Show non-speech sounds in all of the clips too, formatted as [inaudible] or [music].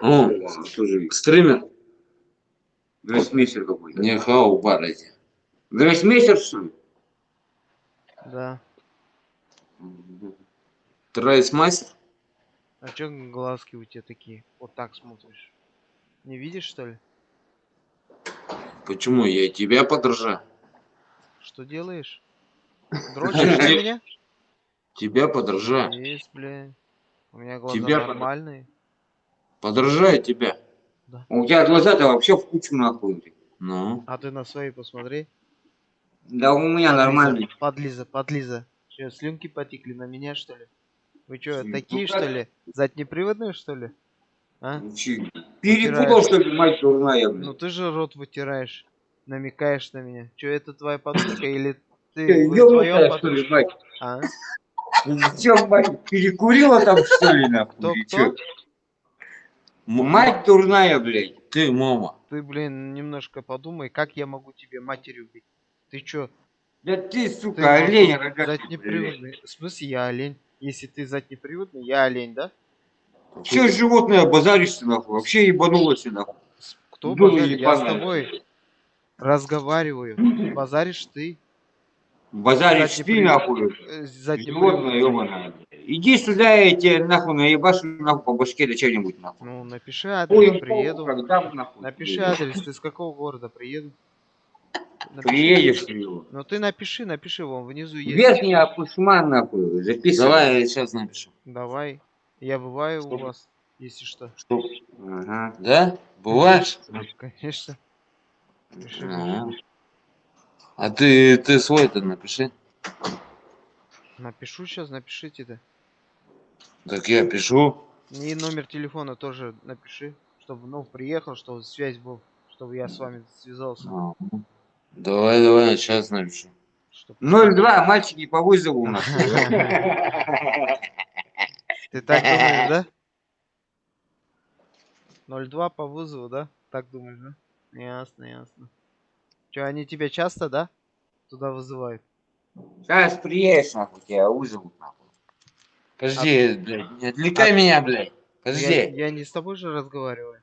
О, Тоже стример. гроссмейстер какой-то. Не хау, барайте. Гроссмейстер, что ли? Да. Трайсмастер? А чё глазки у тебя такие? Вот так смотришь. Не видишь, что ли? Почему? Я тебя подражаю. Что делаешь? Дрочишь на [laughs] меня? Тебя подражаю. Есть, бля. У меня глаза Тебя под- нормальные. Подражаю тебя. У тебя глаза-то вообще в кучу нахуй. Ну. А ты на свои посмотри. Да у меня нормальный. Подлиза, подлиза. Че, слюнки потекли на меня, что ли? Вы что, Ну, такие, что ли? Заднеприводные, что ли? А? Перепутал, что ли, мать дурная, Ну ты же рот вытираешь. Намекаешь на меня. Че, это твоя подружка или ты подружка? мать? А? Че, мать, перекурила там, что ли, нахуй? Кто, кто? Мать дурная, блядь. Ты, мама. Ты, блин, немножко подумай, как я могу тебе матерью быть? Ты чё? Да ты, Ты сука, олень, вот рогатый, блядь. заднеприводный. В смысле, я олень? Если ты заднеприводный, я олень, да? Че животное базаришься, нахуй? Вообще ебанулась, нахуй. Кто Дура базарит? Я с тобой разговариваю. Базаришь ты. Базаришь ты, нахуй. Э, Животное, Заднеприводный. ебаное. Иди сюда, я тебе нахуй наебашу нахуй по башке да что-нибудь нахуй. Ну, напиши Ой, адрес, приеду. Когда нахуй? Напиши адрес, ты с какого города приеду? Напиши. Приедешь ты его. Ну ты напиши, напиши, вон внизу есть. Верхний опусман нахуй, записывай. Давай я сейчас напишу. Давай. Я бываю у Что? вас, если что. Ага. Да? Бываешь? Конечно. Пиши. А. А ты, ты свой-то напиши. Напишу сейчас, напишите да. Так я пишу. И номер телефона тоже напиши, чтобы ну приехал, чтобы связь был, чтобы я с вами связался. А. Давай, давай, сейчас напишу. Чтоб... 02, мальчики по вызову у нас. [laughs] Ты так думаешь, да? 02 по вызову, да? Так думаешь, да? Ясно, ясно. Че, они тебя часто, да? Туда вызывают? Сейчас приедешь, нахуй, тебя вызовут, нахуй. Подожди, блядь, не отвлекай меня, блядь. Я, Подожди. я не с тобой же разговариваю.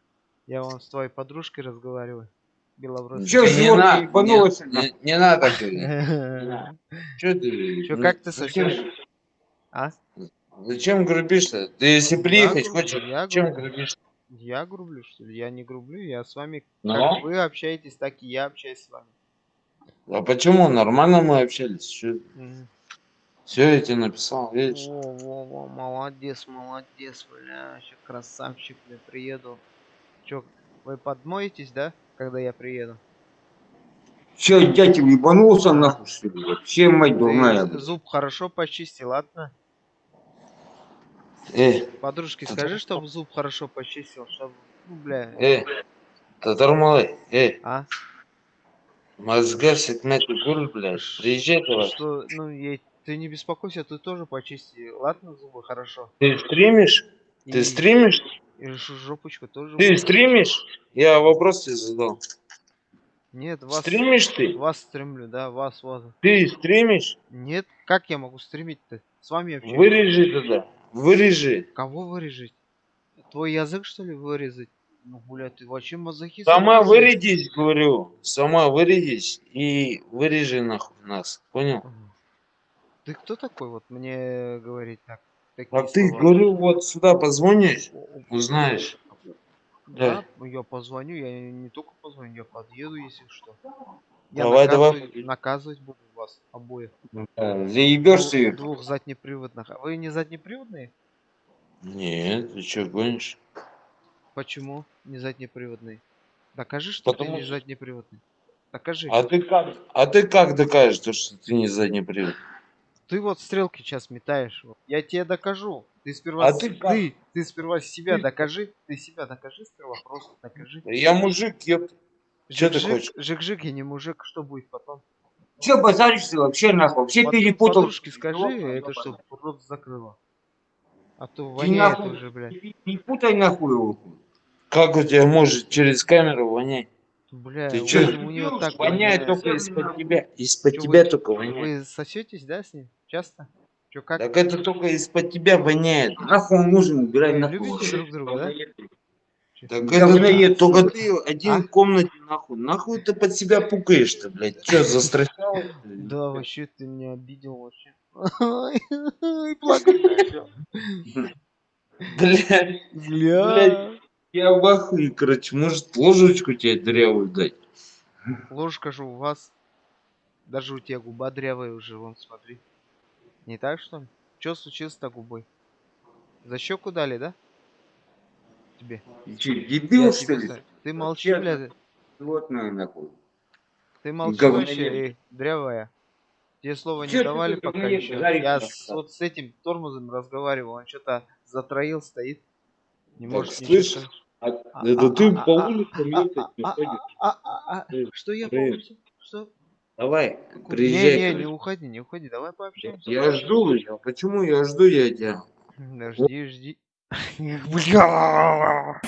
Я вон с твоей подружкой разговариваю. Белобрысой. Чё, Не на- не- не- Не надо говорить. [laughs] Че ты? Ну, как ты зачем- сосешь? А? Зачем грубишь-то? Ты если приехать хочешь, я чем грублю. грубишь? Я грублю, что ли? Я не грублю, я с вами... Ну? Как вы общаетесь, так и я общаюсь с вами. А почему? Нормально мы общались. Мгм. Все, я тебе написал, видишь? Во, во, во, молодец, молодец, бля, ща красавчик, бля, приеду. Чё, вы подмоетесь, да, когда я приеду? Че, дятел ебанулся, нахуй, что ли? Вообще, мать дурная, зуб хорошо почисти, ладно? Эй, Подружке скажи, чтобы зуб хорошо почистил, чтобы, ну, бля, эй, татармалай, эй, а? мозга секмети гуль, блядь, приезжай давай. Что, ну, я- ты не беспокойся, ты тоже почисти, ладно, зубы хорошо? Ты стримишь? Ты И- стримишь? И жопочку тоже. Ты будет. стримишь? Я вопрос тебе задал. Нет, вас... Стримишь ты? Вас стримлю, да, вас, вас. Ты стримишь? Нет, как я могу стримить-то? С вами общаюсь. Вырежи тогда, вырежи. Кого вырежить? Твой язык, что ли, вырезать? Ну, блядь, ты вообще мазохист. Сама вырядись, говорю. Сама вырядись и вырежи нахуй нас. Понял? Ты кто такой, вот, мне говорить так? А ты, слова? говорю, вот сюда позвонишь, узнаешь. Да, я позвоню, я не только позвоню, я подъеду, если что. Я Давай, давай. наказывать, наказывать буду вас обоих. Э, Заебешься, Двух, её. двух заднеприводных. А вы не заднеприводные? Нет, ты что, гонишь? Почему не заднеприводные? Докажи, что Потому ты не заднеприводный. Докажи. А ты как? А ты как докажешь, то, что ты не задний привод? Ты вот стрелки сейчас метаешь. вот. Я тебе докажу. Ты сперва, А с- ты как? ты, ты сперва себя докажи. Ты себя докажи сперва, просто докажи. Я мужик, ёп. Чё ты Жик-жик, хочешь? Жик-жик, я не мужик, что будет потом? Че базаришься вообще, нахуй? Вообще Под- перепутал. Подружке скажи, Ёбаный, это что, рот закрыла. А то Ты воняет нахуй уже, блядь. Не путай нахуй его. Как у тебя может через камеру вонять? Бля, Ты у, чё? у нее так Воняет воняет. только из-под тебя. Из-под тебя вы- только воняет. Вы сосетесь, да, с ним? Часто? Че, как? Так это только из-под тебя воняет. Нахуй он нужен, убирай Вы нахуй. любите друг друга, да? Так это только ты один А? в комнате нахуй. Нахуй ты под себя пукаешь-то, блядь? Че, [laughs] застращал? Да, вообще ты меня обидел вообще. [laughs] И плакать. Блядь, Бля. я в ахуе, короче. Может, ложечку тебе дырявую дать? Ложка же у вас. Даже у тебя губа дрявая уже, вон, смотри. Не так, что ли? Че случилось-то губой? За щеку дали, да? Тебе. Ты что, Я дебил, тебе что ли? Ты молчи, Вообще, блядь. Животное, нахуй. Ты молчи вообще, эй, дрявая. Тебе слова не ты давали пока еще. Я с, вот с этим тормозом разговаривал, он что-то затроил, стоит. Не Так, может слышь. А, это а, ты а, по а, улицам а, ехать не ходишь? Ты, Что я по улице? Что? Давай, Не, приезжай. не, не короче. уходи, не уходи, давай пообщаемся. Я жду, я, почему я жду я тебя? Да жди, жди. [laughs] Бля.